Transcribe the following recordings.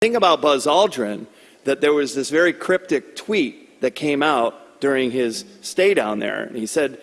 thing about Buzz Aldrin that there was this very cryptic tweet that came out during his stay down there. And he said,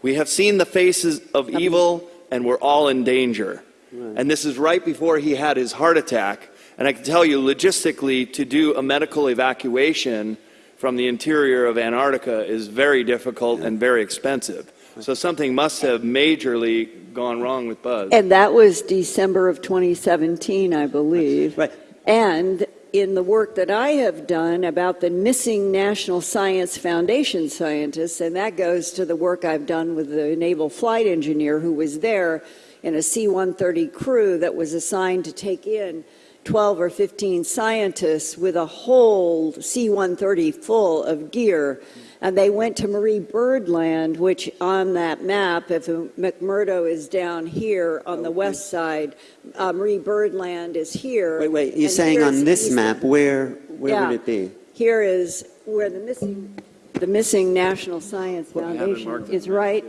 We have seen the faces of evil and we're all in danger. Right. And this is right before he had his heart attack. And I can tell you, logistically, to do a medical evacuation from the interior of Antarctica is very difficult yeah. and very expensive. So something must have majorly gone wrong with Buzz. And that was December of 2017, I believe. Right. And in the work that I have done about the missing National Science Foundation scientists, and that goes to the work I've done with the naval flight engineer who was there in a C-130 crew that was assigned to take in 12 or 15 scientists with a whole C-130 full of gear. And they went to Marie Byrd Land, which on that map, if McMurdo is down here on the west side, uh, Marie Byrd Land is here. Wait, wait, you're saying on this map, where, where yeah, would it be? Here is where the missing, the missing National Science Foundation is right.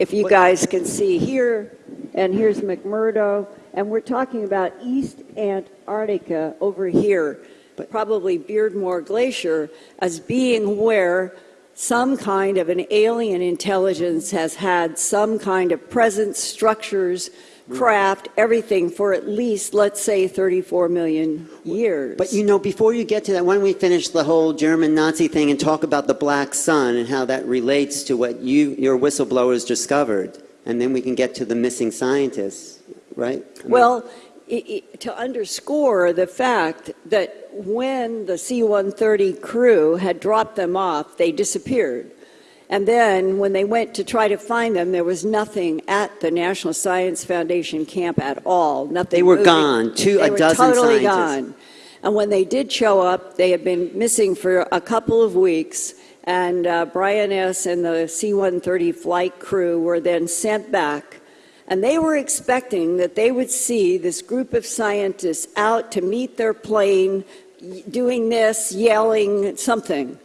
If you guys can see here, and here's McMurdo, and we're talking about East Antarctica over here, but probably Beardmore Glacier, as being where some kind of an alien intelligence has had some kind of presence, structures, mm. craft, everything for at least, let's say, 34 million years. But you know, before you get to that, why don't we finish the whole German Nazi thing and talk about the black sun and how that relates to what you, your whistleblowers discovered? And then we can get to the missing scientists, right? I mean, well, to underscore the fact that when the C-130 crew had dropped them off, they disappeared. And then when they went to try to find them, there was nothing at the National Science Foundation camp at all. Nothing. They were moving. gone. Two, they a dozen totally scientists. gone. And when they did show up, they had been missing for a couple of weeks. And uh, Brian S. and the C-130 flight crew were then sent back and they were expecting that they would see this group of scientists out to meet their plane, doing this, yelling something.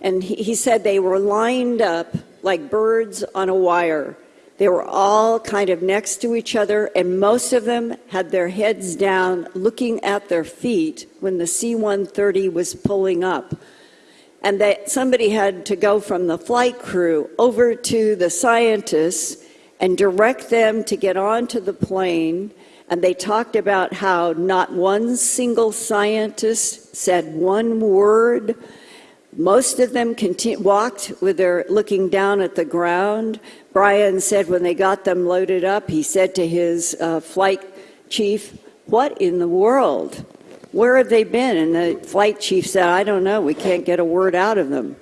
And he, he said they were lined up like birds on a wire. They were all kind of next to each other, and most of them had their heads down looking at their feet when the C 130 was pulling up. And that somebody had to go from the flight crew over to the scientists and direct them to get onto the plane. And they talked about how not one single scientist said one word. Most of them walked with their looking down at the ground. Brian said when they got them loaded up, he said to his uh, flight chief, What in the world? Where have they been? And the flight chief said, I don't know. We can't get a word out of them.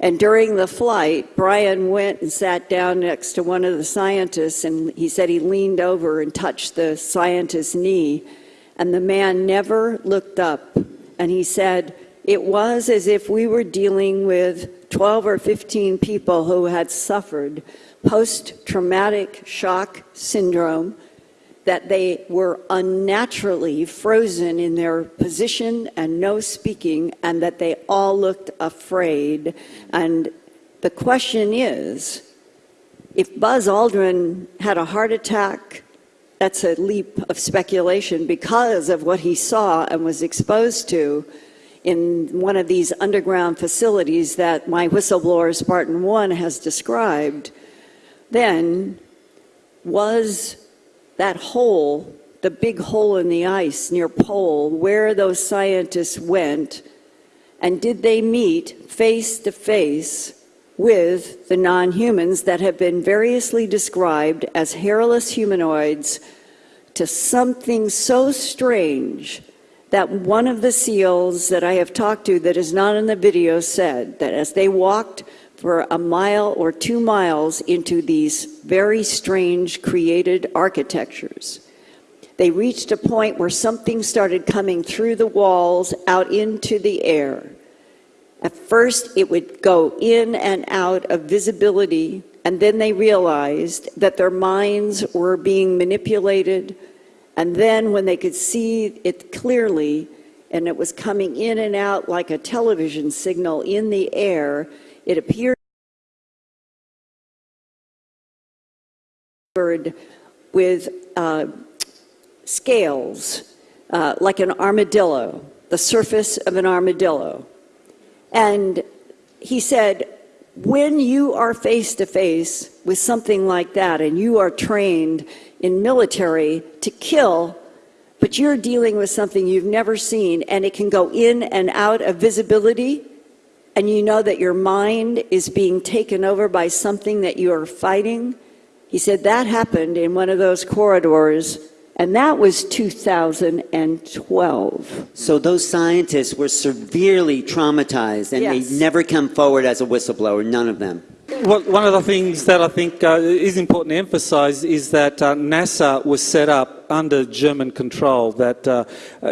And during the flight, Brian went and sat down next to one of the scientists, and he said he leaned over and touched the scientist's knee, and the man never looked up. And he said, It was as if we were dealing with 12 or 15 people who had suffered post traumatic shock syndrome that they were unnaturally frozen in their position and no speaking, and that they all looked afraid. And the question is if Buzz Aldrin had a heart attack, that's a leap of speculation because of what he saw and was exposed to in one of these underground facilities that my whistleblower Spartan 1 has described, then was that hole, the big hole in the ice near Pole, where those scientists went, and did they meet face to face with the non-humans that have been variously described as hairless humanoids to something so strange that one of the SEALs that I have talked to that is not in the video said that as they walked for a mile or two miles into these very strange created architectures. They reached a point where something started coming through the walls out into the air. At first, it would go in and out of visibility, and then they realized that their minds were being manipulated. And then, when they could see it clearly, and it was coming in and out like a television signal in the air, it appeared with uh, scales uh, like an armadillo, the surface of an armadillo. And he said, when you are face to face with something like that and you are trained in military to kill, but you're dealing with something you've never seen and it can go in and out of visibility, and you know that your mind is being taken over by something that you are fighting. He said that happened in one of those corridors, and that was 2012. So those scientists were severely traumatized and Yes. they never come forward as a whistleblower, none of them. Well, one of the things that I think uh, is important to emphasize is that uh, NASA was set up under German control, that uh,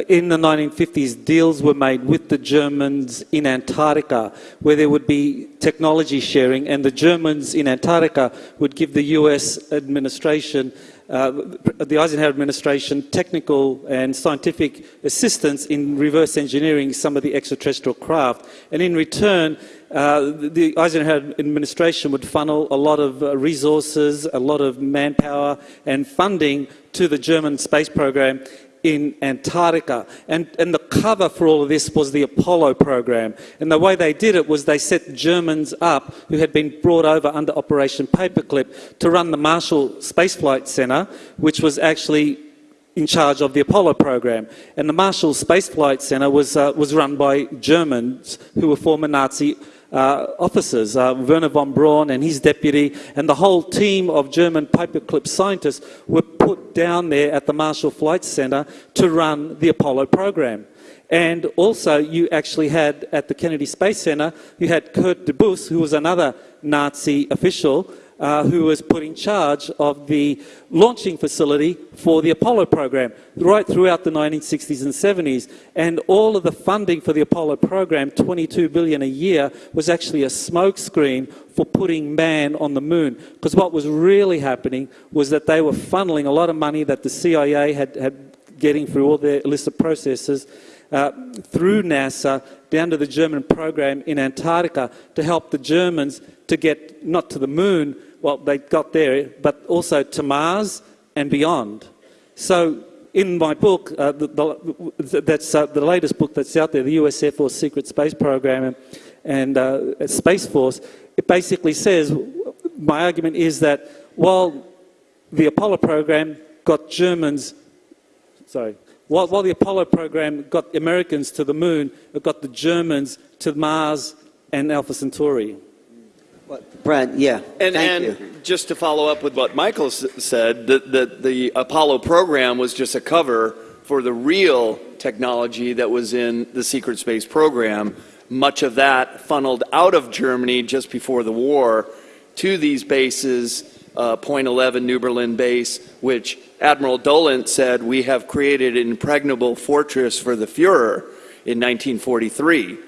in the 1950s deals were made with the Germans in Antarctica where there would be technology sharing and the Germans in Antarctica would give the US administration uh, the Eisenhower administration technical and scientific assistance in reverse engineering some of the extraterrestrial craft. And in return, uh, the Eisenhower administration would funnel a lot of uh, resources, a lot of manpower and funding to the German space program in Antarctica. And, and the cover for all of this was the Apollo program. And the way they did it was they set Germans up who had been brought over under Operation Paperclip to run the Marshall Space Flight Center, which was actually in charge of the Apollo program. And the Marshall Space Flight Center was, uh, was run by Germans who were former Nazi uh, officers, uh, Wernher von Braun and his deputy, and the whole team of German paperclip scientists were put down there at the Marshall Flight Center to run the Apollo program. And also, you actually had at the Kennedy Space Center, you had Kurt Debus, who was another Nazi official, uh, who was put in charge of the launching facility for the Apollo program right throughout the 1960s and 70s. And all of the funding for the Apollo program, 22 billion a year, was actually a smokescreen for putting man on the moon. Because what was really happening was that they were funneling a lot of money that the CIA had, had getting through all their illicit processes uh, through NASA down to the German program in Antarctica to help the Germans to get not to the moon, well, they got there, but also to Mars and beyond. So, in my book, uh, the, the, that's uh, the latest book that's out there, the US Air Force Secret Space Program and, uh, Space Force, it basically says my argument is that while the Apollo program got Germans, sorry, while, while the Apollo program got Americans to the moon, it got the Germans to Mars and Alpha Centauri. Brad, yeah, And, thank and you. just to follow up with what Michael s- said, that the, the Apollo program was just a cover for the real technology that was in the secret space program. Much of that funneled out of Germany just before the war to these bases, uh, Point 11 New Berlin base, which Admiral Dolan said, we have created an impregnable fortress for the Fuhrer in 1943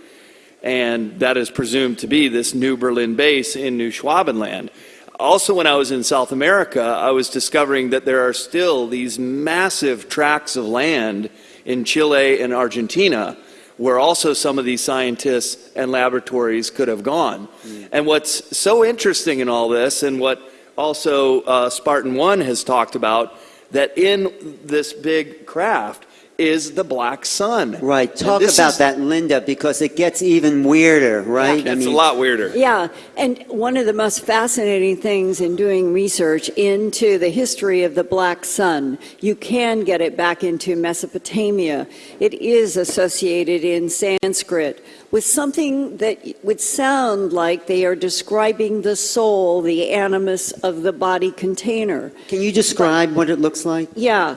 and that is presumed to be this New Berlin base in New Schwabenland. Also, when I was in South America, I was discovering that there are still these massive tracts of land in Chile and Argentina where also some of these scientists and laboratories could have gone. And what's so interesting in all this, and what also uh, Spartan 1 has talked about, that in this big craft is the black sun. Right, talk about is- that, Linda, because it gets even weirder, right? It's a lot weirder. Yeah, and one of the most fascinating things in doing research into the history of the black sun, you can get it back into Mesopotamia. It is associated in Sanskrit with something that would sound like they are describing the soul, the animus of the body container. Can you describe what it looks like? Yeah.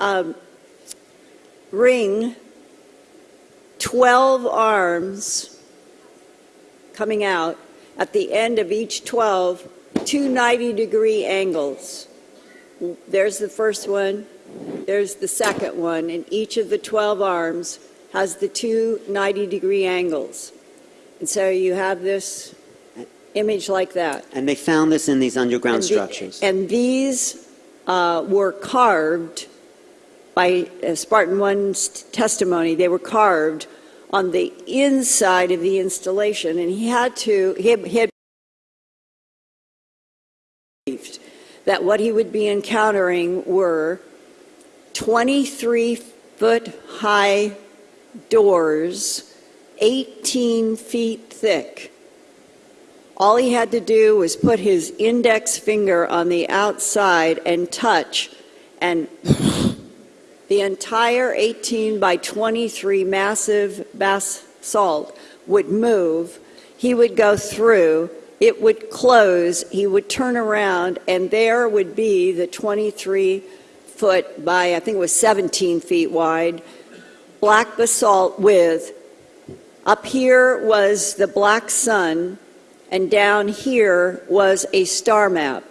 Um, ring, 12 arms coming out. At the end of each 12, two 90 degree angles. There's the first one, there's the second one, and each of the 12 arms has the two 90 degree angles. And so you have this image like that. And they found this in these underground And the- structures. And these uh, were carved by uh, Spartan One's testimony. They were carved on the inside of the installation, and he had to, he had, he had believed that what he would be encountering were 23 foot high doors, 18 feet thick. All he had to do was put his index finger on the outside and touch, and the entire 18 by 23 massive basalt would move. He would go through, it would close, he would turn around, and there would be the 23 foot by, I think it was 17 feet wide, black basalt with, up here was the black sun, and down here was a star map.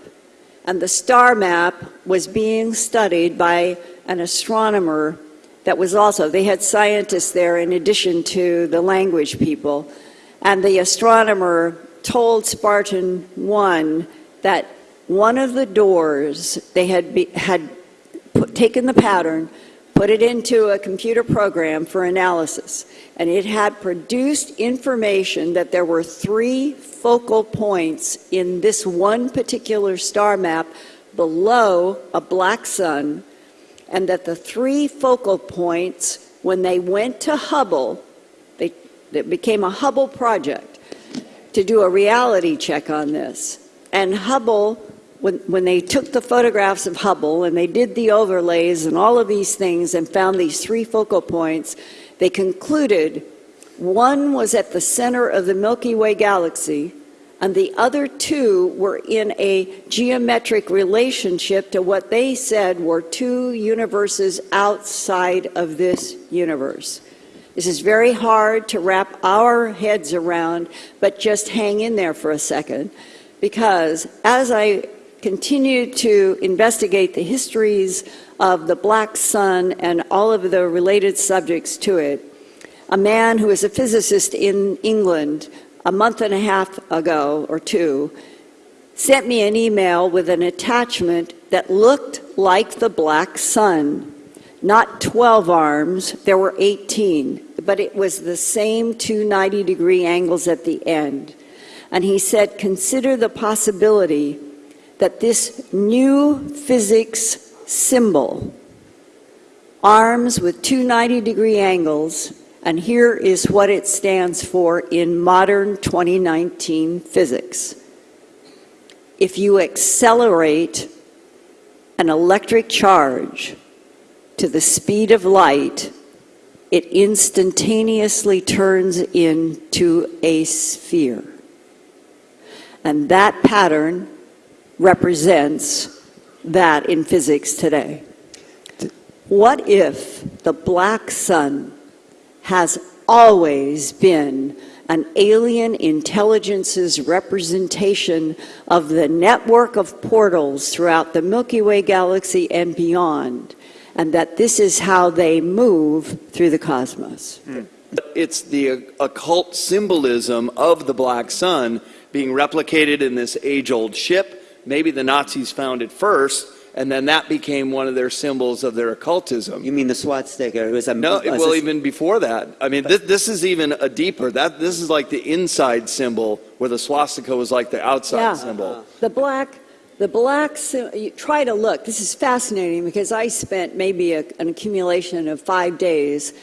And the star map was being studied by an astronomer that was also, they had scientists there in addition to the language people. And the astronomer told Spartan 1 that one of the doors, they had, be, had put, taken the pattern, put it into a computer program for analysis, and it had produced information that there were three focal points in this one particular star map below a black sun, and that the three focal points, when they went to Hubble, they, it became a Hubble project to do a reality check on this. And Hubble when, when they took the photographs of Hubble and they did the overlays and all of these things and found these three focal points, they concluded one was at the center of the Milky Way galaxy, and the other two were in a geometric relationship to what they said were two universes outside of this universe. This is very hard to wrap our heads around, but just hang in there for a second, because as I continue to investigate the histories of the black sun and all of the related subjects to it. A man who is a physicist in England a month and a half ago or two sent me an email with an attachment that looked like the black sun. Not 12 arms, there were 18, but it was the same two 90 degree angles at the end. And he said, consider the possibility that this new physics symbol, arms with two 90 degree angles, and here is what it stands for in modern 2019 physics. If you accelerate an electric charge to the speed of light, it instantaneously turns into a sphere. And that pattern represents that in physics today. What if the black sun has always been an alien intelligence's representation of the network of portals throughout the Milky Way galaxy and beyond, and that this is how they move through the cosmos? Hmm. It's the occult symbolism of the black sun being replicated in this age old ship maybe the Nazis found it first, and then that became one of their symbols of their occultism. You mean the swastika? It was a No, a- well, even before that. I mean, this, this is even a deeper. That this is like the inside symbol, where the swastika was like the outside Yeah. symbol. The black, the black, try to look. This is fascinating because I spent maybe a, an accumulation of five days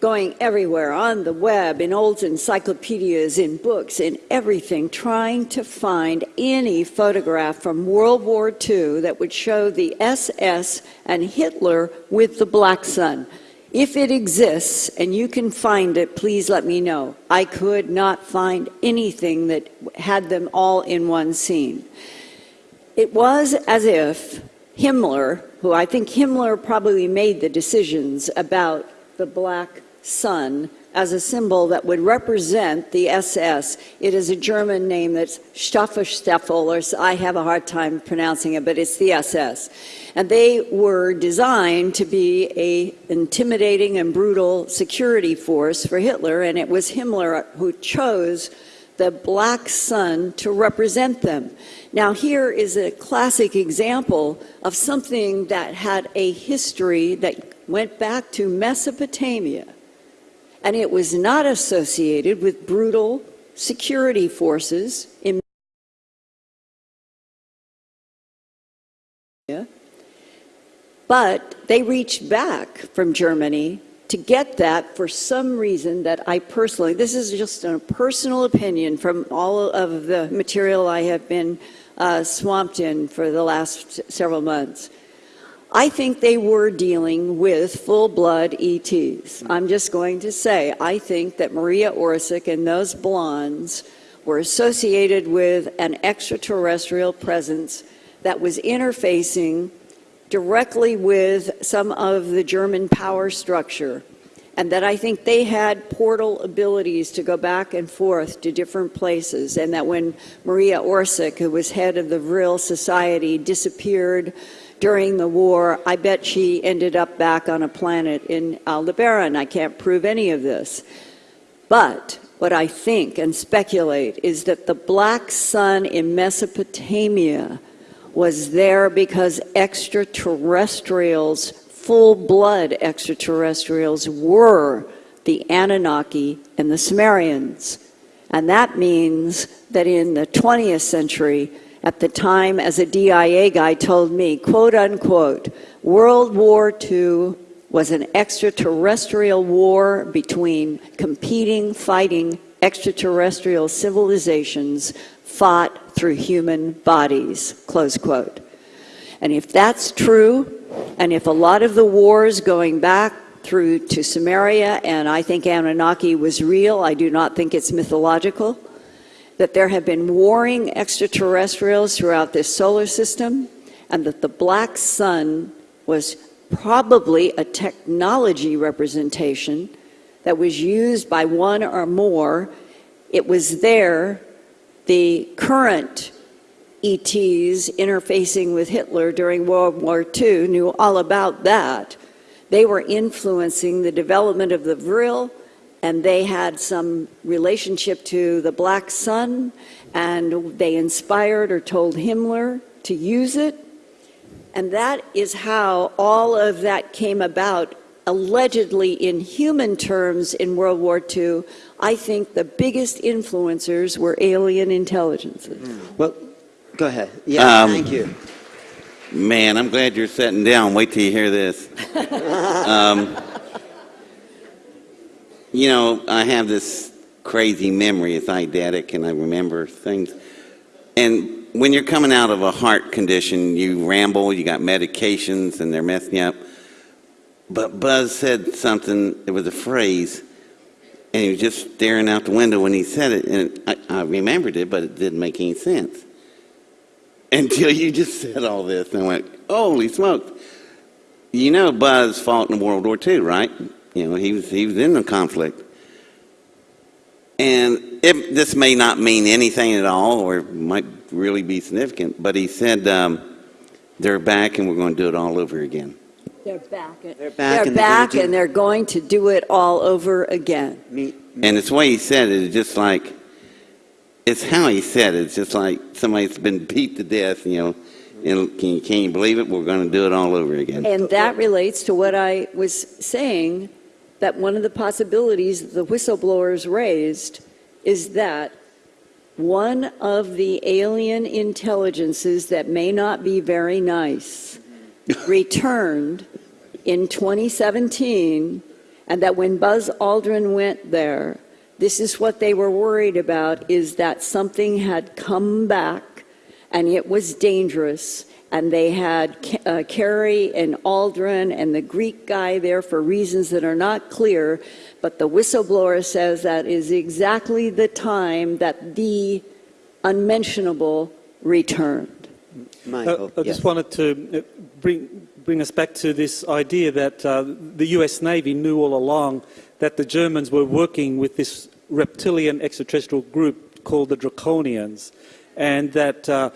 going everywhere on the web, in old encyclopedias, in books, in everything, trying to find any photograph from World War II that would show the SS and Hitler with the black sun. If it exists and you can find it, please let me know. I could not find anything that had them all in one scene. It was as if Himmler, who I think Himmler probably made the decisions about the black sun as a symbol that would represent the SS. It is a German name that's Staffelstaffel, or I have a hard time pronouncing it, but it's the SS. And they were designed to be a intimidating and brutal security force for Hitler, and it was Himmler who chose the black sun to represent them. Now, here is a classic example of something that had a history that went back to Mesopotamia, and it was not associated with brutal security forces in But they reached back from Germany to get that for some reason that I personally, this is just a personal opinion from all of the material I have been uh, swamped in for the last several months. I think they were dealing with full blood ETs. I'm just going to say, I think that Maria Orsic and those blondes were associated with an extraterrestrial presence that was interfacing directly with some of the German power structure. And that I think they had portal abilities to go back and forth to different places. And that when Maria Orsic, who was head of the Vril Society, disappeared during the war, I bet she ended up back on a planet in uh, Aldebaran. I can't prove any of this. But what I think and speculate is that the black sun in Mesopotamia was there because extraterrestrials, full blood extraterrestrials, were the Anunnaki and the Sumerians. And that means that in the 20th century, at the time, as a DIA guy told me, quote unquote, World War II was an extraterrestrial war between competing, fighting extraterrestrial civilizations fought through human bodies, close quote. And if that's true, and if a lot of the wars going back through to Sumeria, and I think Anunnaki was real, I do not think it's mythological, that there have been warring extraterrestrials throughout this solar system, and that the black sun was probably a technology representation that was used by one or more. It was there, the current ETs interfacing with Hitler during World War II knew all about that. They were influencing the development of the Vril, and they had some relationship to the Black Sun, and they inspired or told Himmler to use it. And that is how all of that came about, allegedly in human terms in World War II. I think the biggest influencers were alien intelligences. Well, go ahead. Yeah, Um, thank you. Man, I'm glad you're sitting down. Wait till you hear this. um, you know, I have this crazy memory. It's eidetic, and I remember things. And when you're coming out of a heart condition, you ramble, you got medications, and they're messing you up. But Buzz said something, it was a phrase, and he was just staring out the window when he said it, and I, I remembered it, but it didn't make any sense. Until you just said all this, and I went, holy smokes. You know Buzz fought in World War II, right? You know, he was, he was in the conflict. And it, this may not mean anything at all, or might really be significant, but he said, um, they're back and we're going to do it all over again. They're back. They're back They're and they're gonna do- and they're going to do it all over again. Me, And it's the way he said it, it's just like, it's how he said it. It's just like somebody's been beat to death, you know, and can, can you believe it? We're going to do it all over again. And that relates to what I was saying, that one of the possibilities the whistleblowers raised is that one of the alien intelligences that may not be very nice returned in 2017, and that when Buzz Aldrin went there, this is what they were worried about, is that something had come back and it was dangerous. And they had uh, Kerry and Aldrin and the Greek guy there for reasons that are not clear. But the whistleblower says that is exactly the time that the unmentionable returned. Michael. I, I yes. just wanted to uh, bring, bring us back to this idea that uh, the US Navy knew all along that the Germans were working with this reptilian extraterrestrial group called the Draconians. And that uh,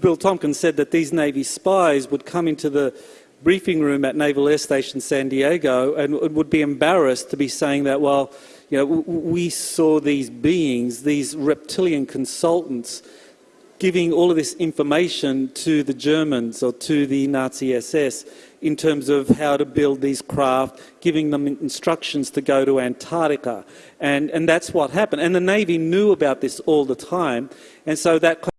Bill Tompkins said that these Navy spies would come into the briefing room at Naval Air Station San Diego and would be embarrassed to be saying that, well, you know, we saw these beings, these reptilian consultants, giving all of this information to the Germans or to the Nazi SS in terms of how to build these craft, giving them instructions to go to Antarctica. And, and that's what happened. And the Navy knew about this all the time. And so that